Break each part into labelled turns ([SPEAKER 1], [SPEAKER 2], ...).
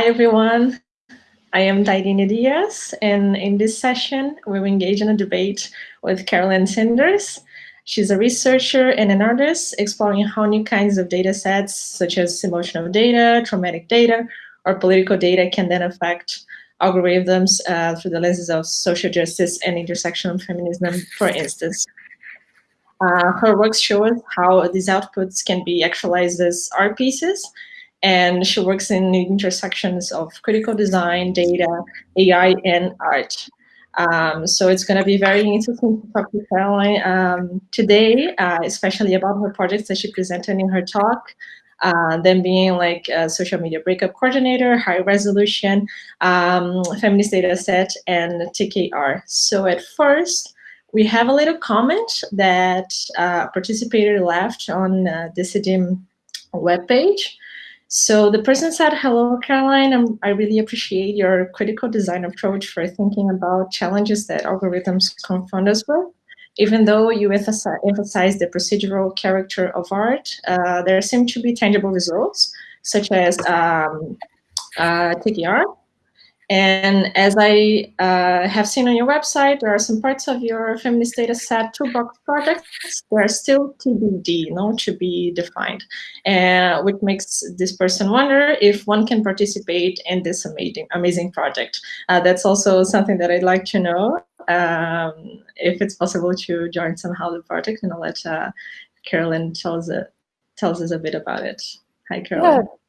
[SPEAKER 1] Hi, everyone. I am Tairine Diaz, and in this session, we will engage in a debate with Carolyn Sinders. She's a researcher and an artist exploring how new kinds of data sets, such as emotional data, traumatic data, or political data can then affect algorithms uh, through the lenses of social justice and intersectional feminism, for instance. Uh, her work shows how these outputs can be actualized as art pieces and she works in the intersections of critical design, data, AI, and art. Um, so it's going to be very interesting to talk to Caroline um, today, uh, especially about her projects that she presented in her talk. Uh, them being like a social media breakup coordinator, high resolution, um, feminist data set, and TKR. So at first, we have a little comment that uh, participator left on uh, Decidim webpage. So the person said, hello, Caroline, I'm, i really appreciate your critical design approach for thinking about challenges that algorithms confront us with. Even though you emphasize the procedural character of art, uh, there seem to be tangible results, such as um, uh, TKR, and as I uh, have seen on your website, there are some parts of your feminist data set toolbox projects that are still TBD, no, to be defined, uh, which makes this person wonder if one can participate in this amazing, amazing project. Uh, that's also something that I'd like to know, um, if it's possible to join somehow the project, and I'll let uh, Carolyn tells, it, tells us a bit about it. Hi, Carolyn.
[SPEAKER 2] Yeah.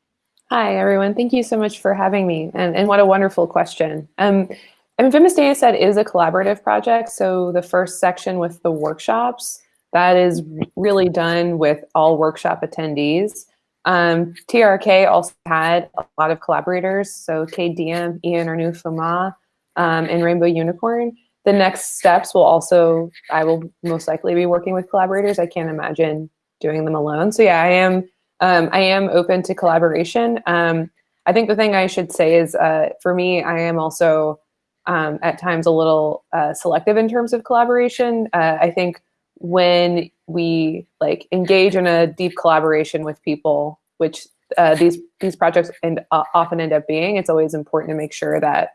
[SPEAKER 2] Hi, everyone. Thank you so much for having me. And, and what a wonderful question. Um, I mean, Feminist Data Set is a collaborative project. So the first section with the workshops, that is really done with all workshop attendees. Um, TRK also had a lot of collaborators. So Cade Diehm, Ian Ardouin-Fumat, um, and Rainbow Unicorn. The next steps will also, I will most likely be working with collaborators. I can't imagine doing them alone. So yeah, I am um, I am open to collaboration. Um, I think the thing I should say is, uh, for me, I am also um, at times a little uh, selective in terms of collaboration. Uh, I think when we like engage in a deep collaboration with people, which uh, these these projects uh, often end up being, it's always important to make sure that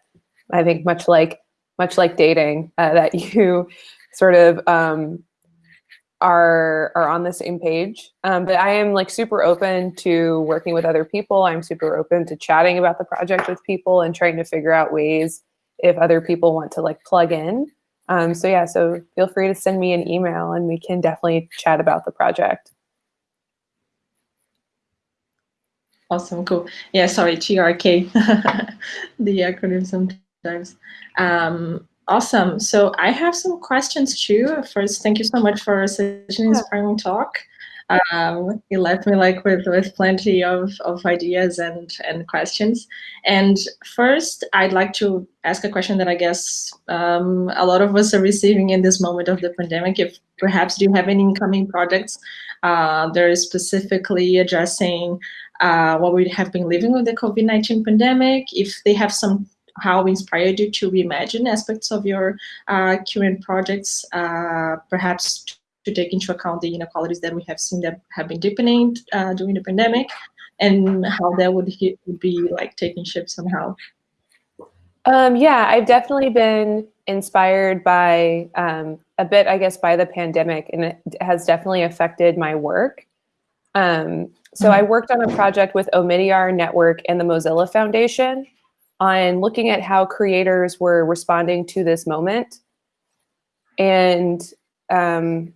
[SPEAKER 2] I think much like much like dating, uh, that you sort of um, are are on the same page. Um, but I am like super open to working with other people. I'm super open to chatting about the project with people and trying to figure out ways if other people want to like plug in. Um, so yeah, so feel free to send me an email and we can definitely chat about the project.
[SPEAKER 1] Awesome, cool. Yeah, sorry, TRK, the acronym sometimes. Um, Awesome. So I have some questions too. First, thank you so much for such an inspiring talk. Um, you left me like with, with plenty of, of ideas and, and questions. And first, I'd like to ask a question that I guess um, a lot of us are receiving in this moment of the pandemic. If perhaps do you have any incoming projects uh, that are specifically addressing uh, what we have been living with the COVID-19 pandemic, if they have some how inspired you to reimagine aspects of your uh, current projects, uh, perhaps to take into account the inequalities that we have seen that have been deepening uh, during the pandemic, and how that would, would be like taking shape somehow.
[SPEAKER 2] Um, yeah, I've definitely been inspired by um, a bit, I guess, by the pandemic, and it has definitely affected my work. Um, so I mm-hmm. worked on a project with Omidyar Network and the Mozilla Foundation on looking at how creators were responding to this moment and um,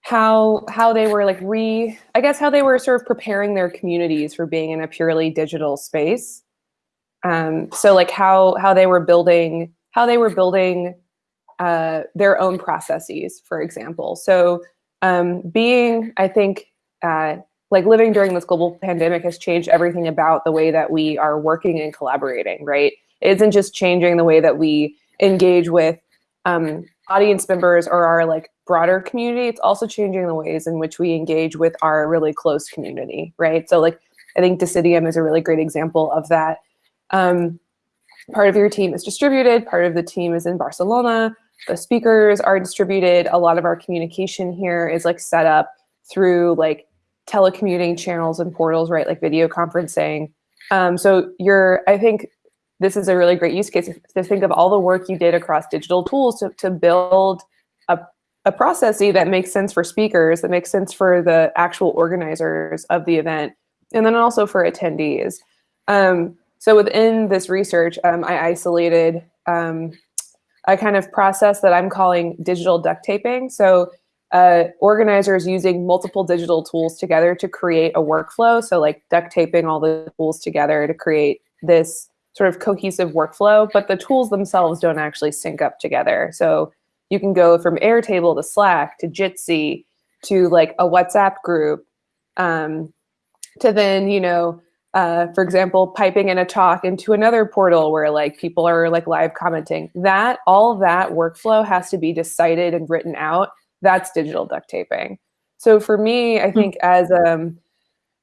[SPEAKER 2] how how they were like re I guess how they were sort of preparing their communities for being in a purely digital space. Um, so like how how they were building how they were building uh, their own processes, for example. So um, being I think uh, like living during this global pandemic has changed everything about the way that we are working and collaborating, right? It isn't just changing the way that we engage with um, audience members or our like broader community, it's also changing the ways in which we engage with our really close community, right? So like, I think Decidim is a really great example of that. Um, part of your team is distributed, part of the team is in Barcelona, the speakers are distributed. A lot of our communication here is like set up through like telecommuting channels and portals, right? Like video conferencing. Um, so you're, I think this is a really great use case to think of all the work you did across digital tools to, to build a, a processy that makes sense for speakers, that makes sense for the actual organizers of the event, and then also for attendees. Um, so within this research, um, I isolated um, a kind of process that I'm calling digital duct taping. So uh, organizers using multiple digital tools together to create a workflow. So like duct taping all the tools together to create this sort of cohesive workflow, but the tools themselves don't actually sync up together. So you can go from Airtable to Slack to Jitsi to like a WhatsApp group um, to then, you know, uh, for example, piping in a talk into another portal where like people are like live commenting. That all that workflow has to be decided and written out. That's digital duct taping. So for me, I hmm. think as um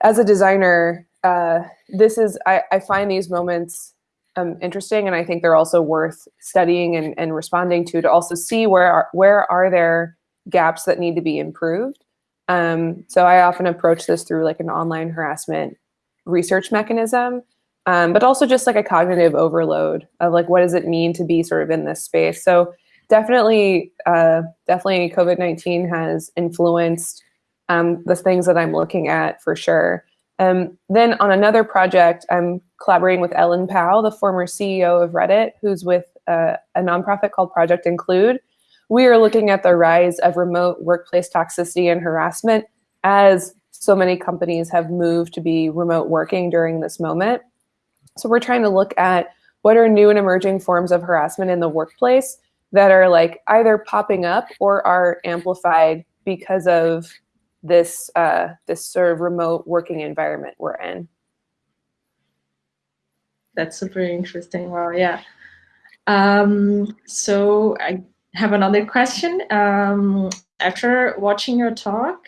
[SPEAKER 2] as a designer, uh, this is I, I find these moments um, interesting, and I think they're also worth studying and, and responding to to also see where are, where are there gaps that need to be improved. Um, so I often approach this through like an online harassment research mechanism, um, but also just like a cognitive overload of like, what does it mean to be sort of in this space? So definitely, uh, definitely COVID-19 has influenced um, the things that I'm looking at for sure. Um, then on another project, I'm collaborating with Ellen Pao, the former CEO of Reddit, who's with uh, a nonprofit called Project Include. We are looking at the rise of remote workplace toxicity and harassment as so many companies have moved to be remote working during this moment. So we're trying to look at what are new and emerging forms of harassment in the workplace that are like either popping up or are amplified because of this uh, this sort of remote working environment we're in.
[SPEAKER 1] That's super interesting. Well, yeah. Um, so I have another question. Um, after watching your talk,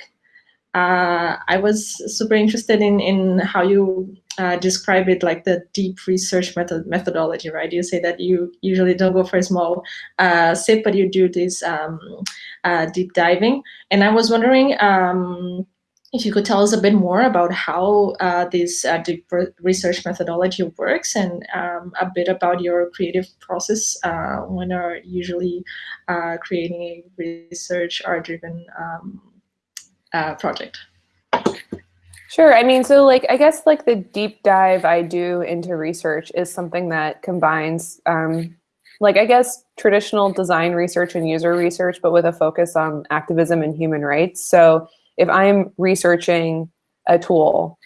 [SPEAKER 1] uh, I was super interested in in how you uh, describe it, like the deep research method methodology, right? You say that you usually don't go for a small uh, sip, but you do this um, uh, deep diving. And I was wondering um, if you could tell us a bit more about how uh, this uh, deep research methodology works and um, a bit about your creative process when you're usually creating a research or driven um, uh, project?
[SPEAKER 2] Sure. I mean, so like, I guess like the deep dive I do into research is something that combines, um, like, I guess traditional design research and user research, but with a focus on activism and human rights. So if I'm researching a tool,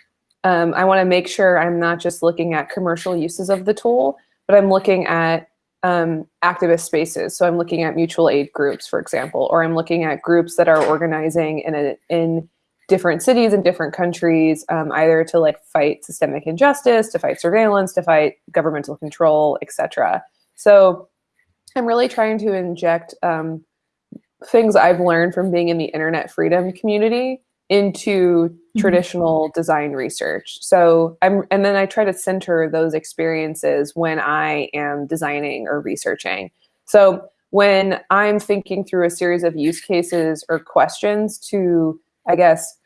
[SPEAKER 2] um, I want to make sure I'm not just looking at commercial uses of the tool, but I'm looking at um, activist spaces. So I'm looking at mutual aid groups, for example, or I'm looking at groups that are organizing in a, in different cities and different countries, um, either to like fight systemic injustice, to fight surveillance, to fight governmental control, etc. So I'm really trying to inject um, things I've learned from being in the internet freedom community into mm-hmm. traditional design research. So I'm, and then I try to center those experiences when I am designing or researching. So when I'm thinking through a series of use cases or questions to, I guess,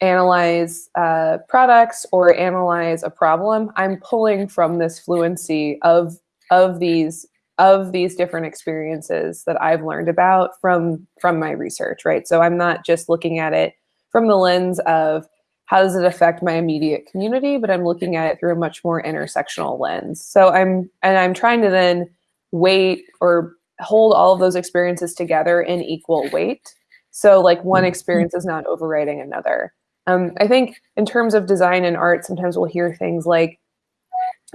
[SPEAKER 2] analyze uh, products or analyze a problem, I'm pulling from this fluency of of these of these different experiences that I've learned about from from my research, right? So I'm not just looking at it from the lens of how does it affect my immediate community, but I'm looking at it through a much more intersectional lens. So I'm, and I'm trying to then weight or hold all of those experiences together in equal weight. So like one mm-hmm. experience is not overriding another. Um, I think in terms of design and art, sometimes we'll hear things like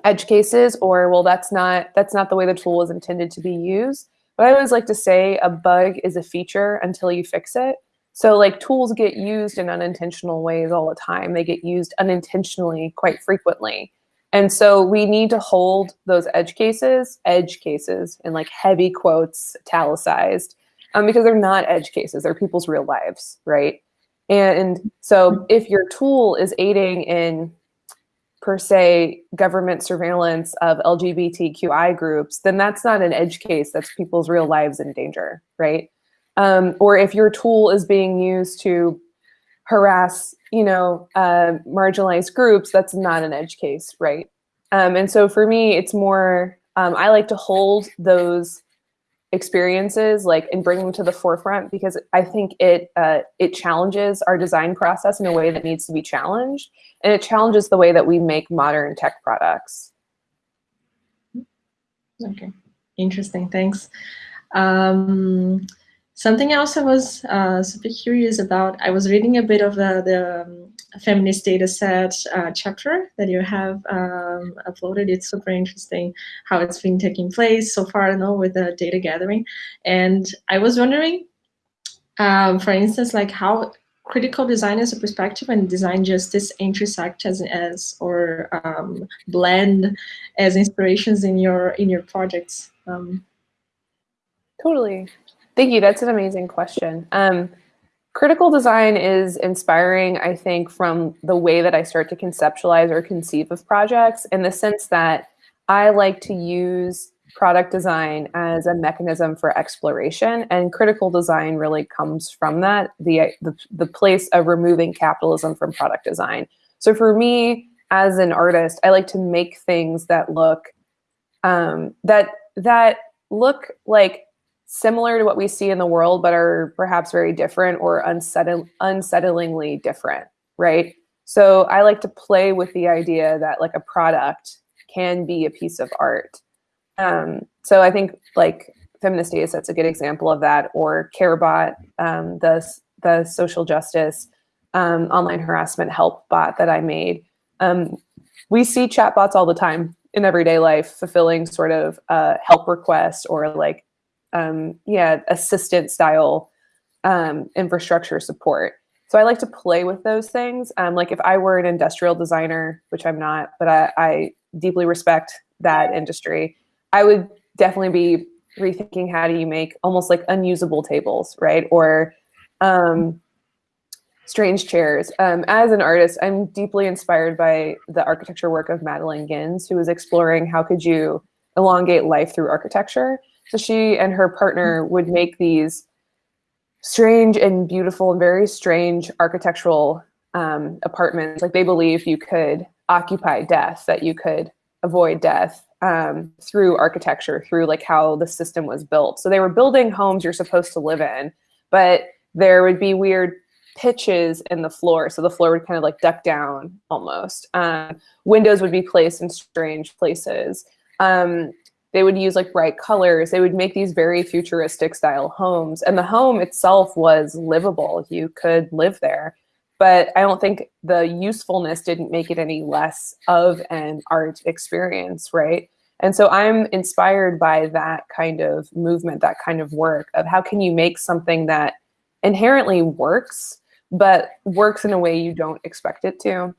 [SPEAKER 2] edge cases or, well, that's not, that's not the way the tool was intended to be used. But I always like to say a bug is a feature until you fix it. So like tools get used in unintentional ways all the time. They get used unintentionally quite frequently. And so we need to hold those edge cases, edge cases, in like heavy quotes, italicized, um, because they're not edge cases, they're people's real lives, right? And so if your tool is aiding in, per se, government surveillance of LGBTQI groups, then that's not an edge case, that's people's real lives in danger, right? Um, or if your tool is being used to harass you know, uh, marginalized groups, that's not an edge case, right? Um, and so for me, it's more, um, I like to hold those experiences like and bring them to the forefront because I think it uh, it challenges our design process in a way that needs to be challenged, and it challenges the way that we make modern tech products.
[SPEAKER 1] Okay, interesting. Thanks. Um, something else I was uh, super curious about. I was reading a bit of the, the um, feminist data set uh, chapter that you have um, uploaded. It's super interesting how it's been taking place so far, I know, with the data gathering. And I was wondering, um, for instance, like how critical design as a perspective and design justice intersect as, as or um, blend as inspirations in your in your projects. Um,
[SPEAKER 2] totally. Thank you. That's an amazing question. Critical design is inspiring, I think, from the way that I start to conceptualize or conceive of projects in the sense that I like to use product design as a mechanism for exploration and critical design really comes from that the, the the place of removing capitalism from product design. So for me as an artist i like to make things that look um, that that look like similar to what we see in the world, but are perhaps very different or unsettlingly different, right? So I like to play with the idea that like a product can be a piece of art. Um, so I think like feminist data set's a good example of that, or CareBot, um, the the social justice um, online harassment help bot that I made. Um, we see chatbots all the time in everyday life, fulfilling sort of uh, help requests or like um, yeah, assistant style um, infrastructure support. So I like to play with those things. Um, like if I were an industrial designer, which I'm not, but I, I deeply respect that industry, I would definitely be rethinking how do you make almost like unusable tables, right? Or um, strange chairs. Um, as an artist, I'm deeply inspired by the architecture work of Madeline Gins, who was exploring how could you elongate life through architecture. So she and her partner would make these strange and beautiful and very strange architectural um, apartments. Like they believe you could occupy death, that you could avoid death um, through architecture, through like how the system was built. So they were building homes you're supposed to live in, but there would be weird pitches in the floor. So the floor would kind of like duck down almost. Um, windows would be placed in strange places. Um, they would use like bright colors. They would make these very futuristic style homes. And the home itself was livable. You could live there. But I don't think the usefulness didn't make it any less of an art experience, right? And so I'm inspired by that kind of movement, that kind of work of how can you make something that inherently works, but works in a way you don't expect it to.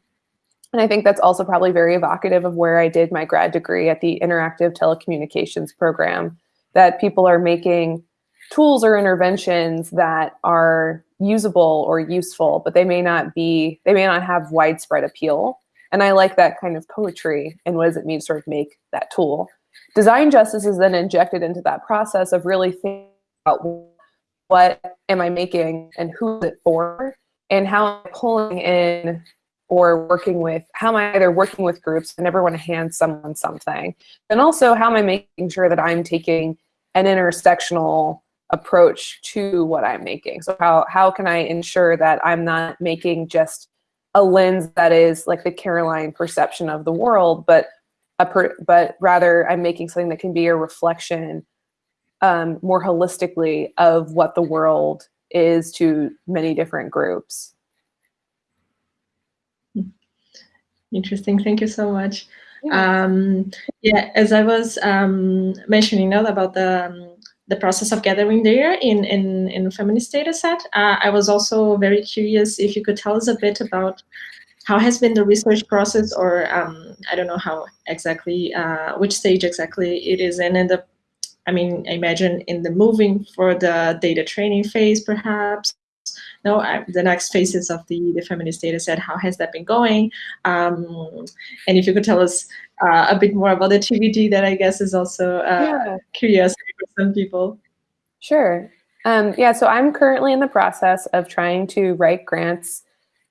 [SPEAKER 2] And I think that's also probably very evocative of where I did my grad degree at the Interactive Telecommunications Program, that people are making tools or interventions that are usable or useful, but they may not be, they may not have widespread appeal. And I like that kind of poetry and what does it mean to sort of make that tool. Design justice is then injected into that process of really thinking about what am I making and who is it for and how I'm pulling in or working with how am I either working with groups, I never want to hand someone something. And also how am I making sure that I'm taking an intersectional approach to what I'm making. So how, how can I ensure that I'm not making just a lens that is like the Caroline perception of the world, but a per, but rather I'm making something that can be a reflection um, more holistically of what the world is to many different groups.
[SPEAKER 1] Interesting. Thank you so much. Yeah, um, yeah as I was um, mentioning now about the um, the process of gathering data in in in feminist data set, uh, I was also very curious if you could tell us a bit about how has been the research process, or um, I don't know how exactly, uh, which stage exactly it is in, in the I mean, I imagine in the moving for the data training phase, perhaps, no, I, the next phases of the, the feminist data set, how has that been going? Um, and if you could tell us uh, a bit more about the TBD, that I guess is also uh, yeah. curiosity for some people.
[SPEAKER 2] Sure. Um, yeah, so I'm currently in the process of trying to write grants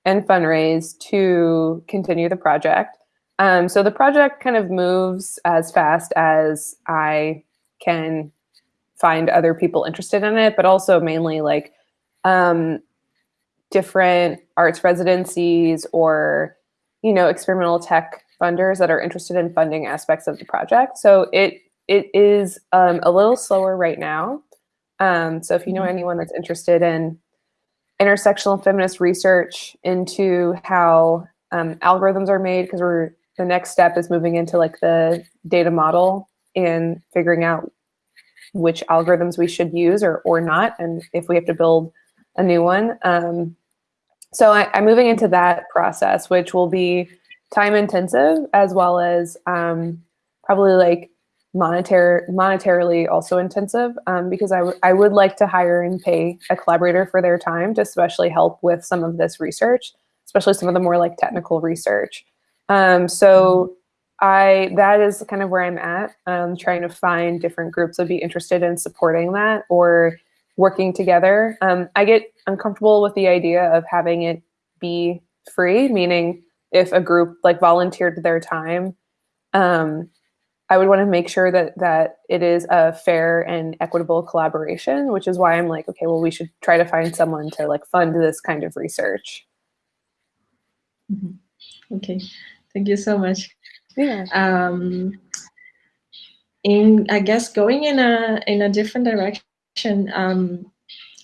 [SPEAKER 2] and fundraise to continue the project. Um, so the project kind of moves as fast as I can find other people interested in it, but also mainly like um, different arts residencies or, you know, experimental tech funders that are interested in funding aspects of the project. So it it is um, a little slower right now. Um, so if you know mm-hmm. anyone that's interested in intersectional feminist research into how um, algorithms are made, because we're the next step is moving into like the data model and figuring out which algorithms we should use or or not, and if we have to build a new one. Um, so I, am moving into that process, which will be time intensive as well as um, probably like monetary monetarily also intensive um, because I, I would like to hire and pay a collaborator for their time to especially help with some of this research, especially some of the more like technical research. Um, so I that is kind of where I'm at, um, trying to find different groups that would be interested in supporting that or working together. Um, I get uncomfortable with the idea of having it be free, meaning if a group like volunteered their time, um, I would want to make sure that that it is a fair and equitable collaboration, which is why I'm like, okay, well, we should try to find someone to like fund this kind of research.
[SPEAKER 1] Mm -hmm. Okay, thank you so much.
[SPEAKER 2] Yeah.
[SPEAKER 1] Um, in I guess going in a in a different direction. Um,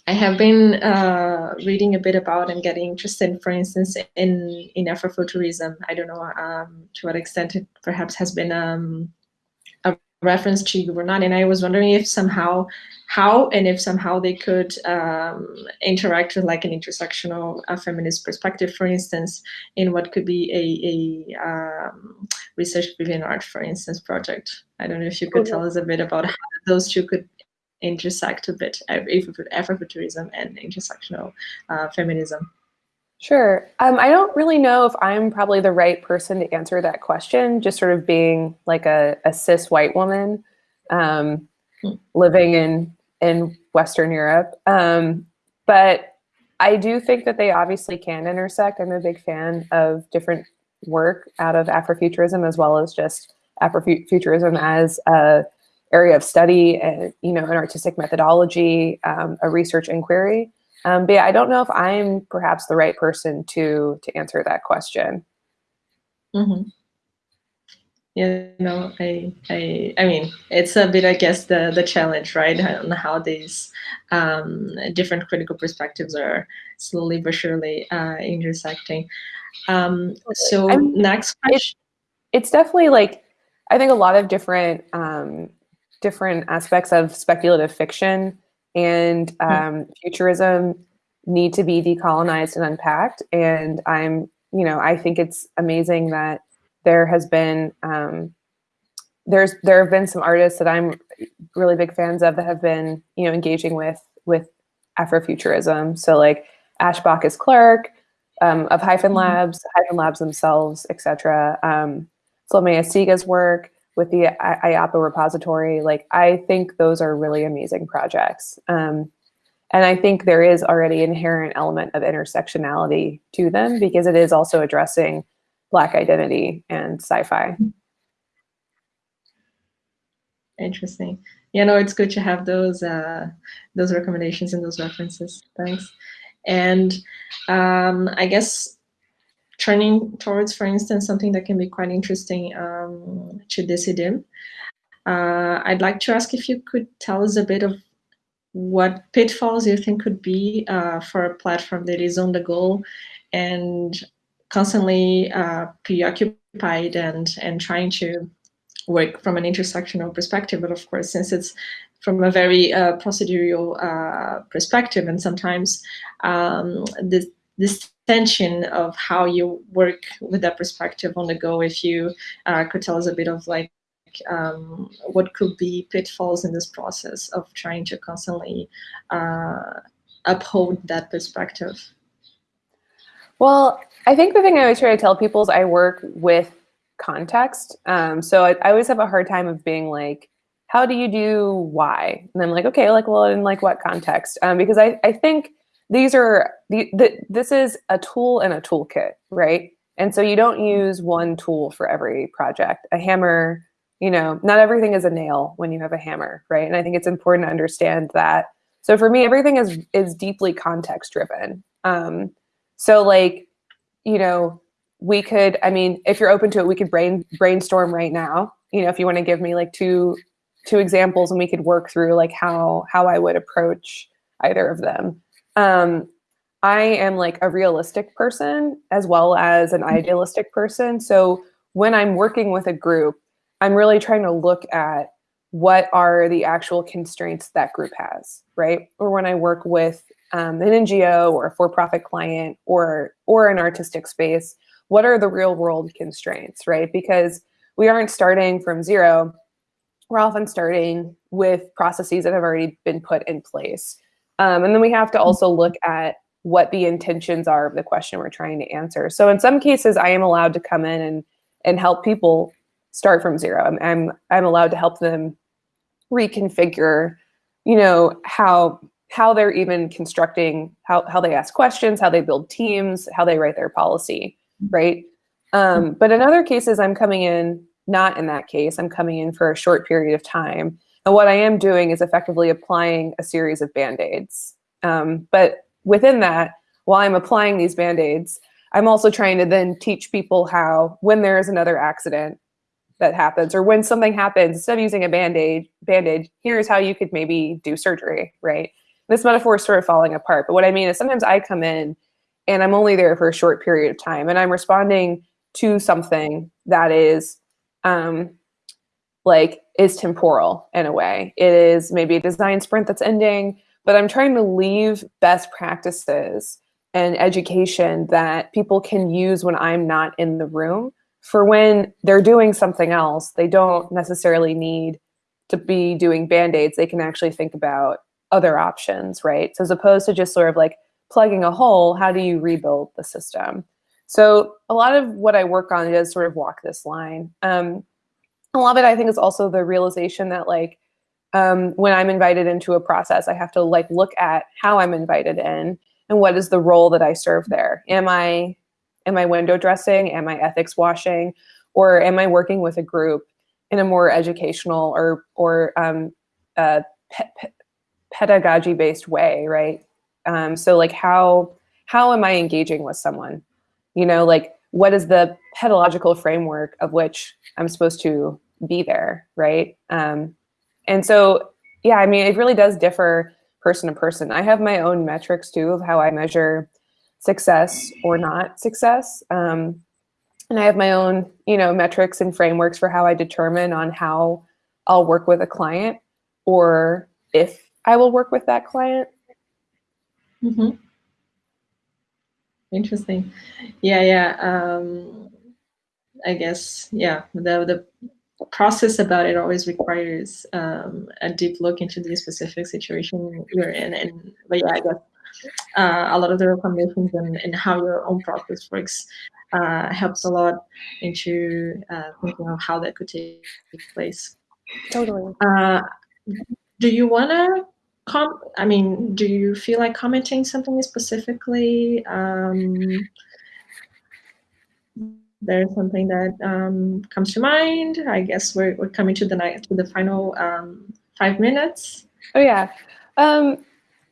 [SPEAKER 1] I have been uh, reading a bit about and getting interested, for instance, in in Afrofuturism. I don't know um, to what extent it perhaps has been um, a reference to you or not. And I was wondering if somehow, how and if somehow they could um, interact with like an intersectional uh, feminist perspective, for instance, in what could be a, a um, research within art, for instance, project. I don't know if you could tell us a bit about how those two could intersect a bit, Afrofuturism and intersectional uh, feminism?
[SPEAKER 2] Sure. Um, I don't really know if I'm probably the right person to answer that question, just sort of being like a, a cis white woman um, hmm. living in, in Western Europe. Um, but I do think that they obviously can intersect. I'm a big fan of different work out of Afrofuturism as well as just Afrofuturism as a area of study and you know an artistic methodology, um, a research inquiry. Um, but yeah, I don't know if I'm perhaps the right person to to answer that question.
[SPEAKER 1] Mm -hmm. Yeah, no, I, I, I mean, it's a bit, I guess, the the challenge, right, on how these um, different critical perspectives are slowly but surely uh, intersecting. Um, so I mean, next question.
[SPEAKER 2] It, it's definitely like, I think a lot of different um, different aspects of speculative fiction and hmm. um, futurism need to be decolonized and unpacked. And I'm, you know, I think it's amazing that there has been, um, there's, there have been some artists that I'm really big fans of that have been, you know, engaging with, with Afrofuturism. So like Ash Baccus Clarke um, of Hyphen hmm. Labs, Hyphen Labs themselves, etc. Um, Salome Asega's work, with the Iyapo repository, like I think those are really amazing projects. Um, and I think there is already an inherent element of intersectionality to them because it is also addressing Black identity and sci-fi.
[SPEAKER 1] Interesting. Yeah, no, it's good to have those uh, those recommendations and those references. Thanks. And um, I guess turning towards, for instance, something that can be quite interesting um, to Decidim. Uh, I'd like to ask if you could tell us a bit of what pitfalls you think could be uh, for a platform that is on the go and constantly uh, preoccupied and, and trying to work from an intersectional perspective. But of course, since it's from a very uh, procedural uh, perspective, and sometimes um, this, this tension of how you work with that perspective on the go. If you uh, could tell us a bit of like um, what could be pitfalls in this process of trying to constantly uh, uphold that perspective.
[SPEAKER 2] Well, I think the thing I always try to tell people is I work with context. Um, so I, I, always have a hard time of being like, how do you do why? And I'm like, okay, like, well, in like what context? Um, because I, I think these are the, the this is a tool and a toolkit, right? And so you don't use one tool for every project. A hammer, you know, not everything is a nail when you have a hammer, right? And I think it's important to understand that. So for me, everything is is deeply context driven. Um, so like, you know, we could, I mean, if you're open to it, we could brain brainstorm right now. You know, if you want to give me like two two examples and we could work through like how how I would approach either of them. Um, I am like a realistic person as well as an mm-hmm. idealistic person. So when I'm working with a group, I'm really trying to look at what are the actual constraints that group has, right? Or when I work with um, an NGO or a for-profit client or or an artistic space, what are the real world constraints, right? Because we aren't starting from zero. We're often starting with processes that have already been put in place. Um, and then we have to also look at what the intentions are of the question we're trying to answer. So in some cases, I am allowed to come in and and help people start from zero. I'm I'm, I'm allowed to help them reconfigure, you know, how how they're even constructing how how they ask questions, how they build teams, how they write their policy, right? Um, but in other cases, I'm coming in not in that case. I'm coming in for a short period of time, and what I am doing is effectively applying a series of band aids. Um, but within that, while I'm applying these band-aids, I'm also trying to then teach people how, when there is another accident that happens, or when something happens, instead of using a band-aid, band-aid, here's how you could maybe do surgery, right? This metaphor is sort of falling apart. But what I mean is sometimes I come in and I'm only there for a short period of time and I'm responding to something that is um, like is temporal in a way. It is maybe a design sprint that's ending but I'm trying to leave best practices and education that people can use when I'm not in the room for when they're doing something else. They don't necessarily need to be doing band-aids. They can actually think about other options, right? So as opposed to just sort of like plugging a hole, how do you rebuild the system? So a lot of what I work on is sort of walk this line. Um, a lot of it, I think, is also the realization that like um, when I'm invited into a process, I have to like look at how I'm invited in and what is the role that I serve there. Am I am I window dressing? Am I ethics washing? Or am I working with a group in a more educational or or um, uh, pe pe pedagogy based way, right? Um, so like how how am I engaging with someone? You know, like what is the pedagogical framework of which I'm supposed to be there, right? Um, and so, yeah, I mean, it really does differ person to person. I have my own metrics too of how I measure success or not success. Um, and I have my own, you know, metrics and frameworks for how I determine on how I'll work with a client or if I will work with that client.
[SPEAKER 1] Mm -hmm. Interesting. Yeah, yeah. Um, I guess, yeah, the, the process about it always requires um, a deep look into the specific situation you're in. And but yeah, I guess uh, a lot of the recommendations and, and how your own process works uh, helps a lot into uh, thinking of how that could take place.
[SPEAKER 2] Totally.
[SPEAKER 1] Uh, do you want to com? I mean, do you feel like commenting something specifically? Um, there's something that um, comes to mind? I guess we're, we're coming to the night to the final um, five minutes.
[SPEAKER 2] Oh yeah. Um,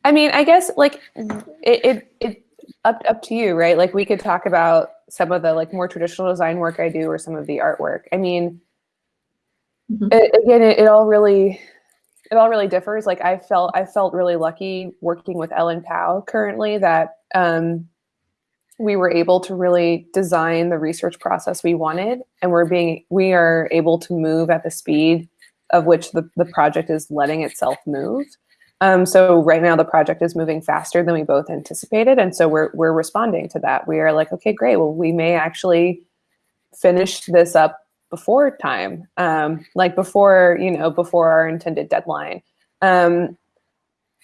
[SPEAKER 2] I mean, I guess like it, it, it up, up to you, right? Like we could talk about some of the like more traditional design work I do or some of the artwork. I mean, mm -hmm. it, again, it, it all really, it all really differs. Like I felt, I felt really lucky working with Ellen Pao currently that um, we were able to really design the research process we wanted and we're being we are able to move at the speed of which the, the project is letting itself move. Um, so right now the project is moving faster than we both anticipated and so we're, we're responding to that. We are like okay great. Well we may actually finish this up before time um, like before you know before our intended deadline. Um,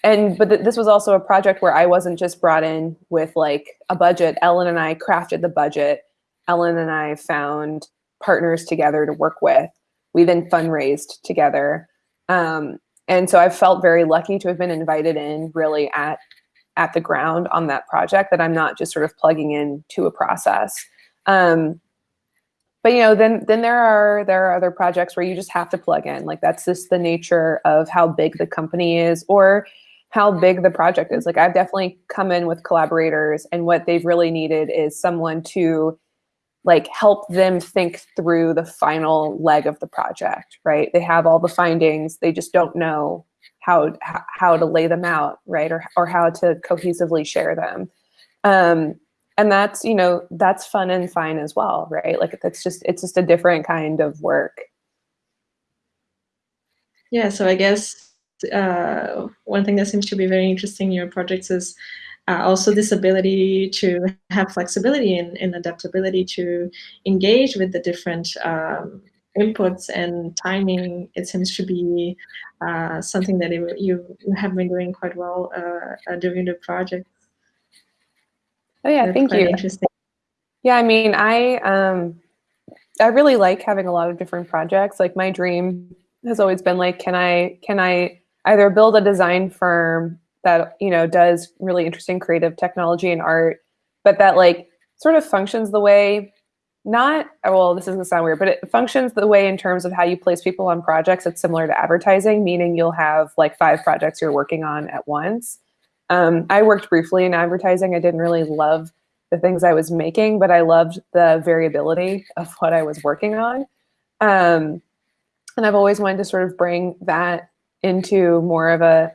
[SPEAKER 2] and but th this was also a project where I wasn't just brought in with like a budget. Ellen and I crafted the budget. Ellen and I found partners together to work with. We then fundraised together. Um, and so I felt very lucky to have been invited in really at at the ground on that project that I'm not just sort of plugging in to a process. Um, but you know, then then there are there are other projects where you just have to plug in. Like that's just the nature of how big the company is or how big the project is. Like I've definitely come in with collaborators and what they've really needed is someone to like help them think through the final leg of the project, right? They have all the findings, they just don't know how how to lay them out, right? Or or how to cohesively share them. Um, and that's you know that's fun and fine as well, right? Like that's just it's just a different kind of work.
[SPEAKER 1] Yeah, so I guess uh, one thing that seems to be very interesting in your projects is uh, also this ability to have flexibility and, and, adaptability to engage with the different um, inputs and timing. It seems to be uh, something that it, you have been doing quite well uh, during the project.
[SPEAKER 2] Oh yeah, That's thank you. Interesting. Yeah, I mean, I um, I really like having a lot of different projects. Like my dream has always been like, can I can I either build a design firm that you know does really interesting creative technology and art, but that like sort of functions the way not well this is gonna sound weird but it functions the way in terms of how you place people on projects it's similar to advertising meaning you'll have like five projects you're working on at once. Um, i worked briefly in advertising. I didn't really love the things i was making but i loved the variability of what i was working on. Um, and i've always wanted to sort of bring that into more of a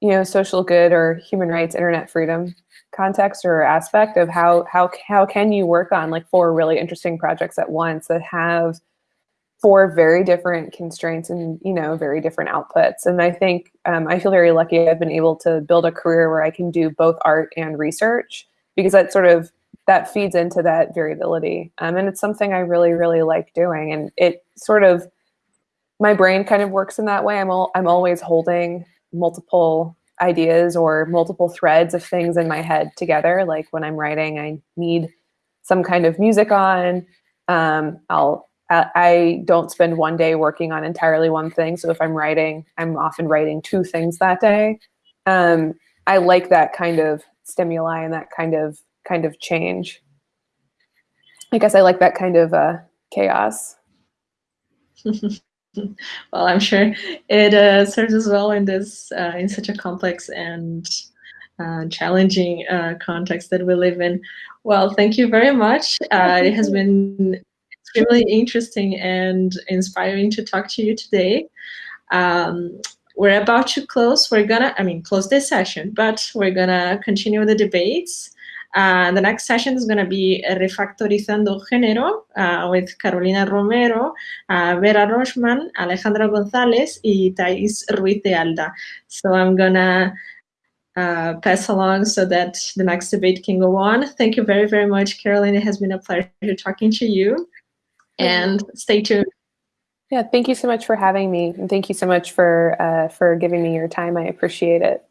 [SPEAKER 2] you know, social good or human rights, internet freedom context or aspect of how how how can you work on like four really interesting projects at once that have four very different constraints and you know very different outputs? And i think um, i feel very lucky i've been able to build a career where i can do both art and research because that sort of that feeds into that variability. Um, and it's something i really really like doing. And it sort of my brain kind of works in that way i'm, all, I'm always holding multiple ideas or multiple threads of things in my head together. Like when I'm writing, I need some kind of music on. Um, I'll I don't spend one day working on entirely one thing. So if I'm writing, I'm often writing two things that day. Um, I like that kind of stimuli and that kind of kind of change. I guess I like that kind of uh, chaos.
[SPEAKER 1] well, I'm sure it uh, serves as well in this uh, in such a complex and uh, challenging uh, context that we live in. Well, thank you very much. Uh, it has been extremely interesting and inspiring to talk to you today. Um, we're about to close. We're gonna, I mean, close this session, but we're gonna continue the debates. Uh, the next session is going to be Refactorizando Género uh, with Carolina Romero, uh, Vera Rochman, Alejandra González, y Thais Ruiz de Alda. So I'm going to uh, pass along so that the next debate can go on. Thank you very, very much, Carolina. It has been a pleasure talking to you. And stay tuned.
[SPEAKER 2] Yeah, thank you so much for having me. And thank you so much for, uh, for giving me your time. I appreciate it.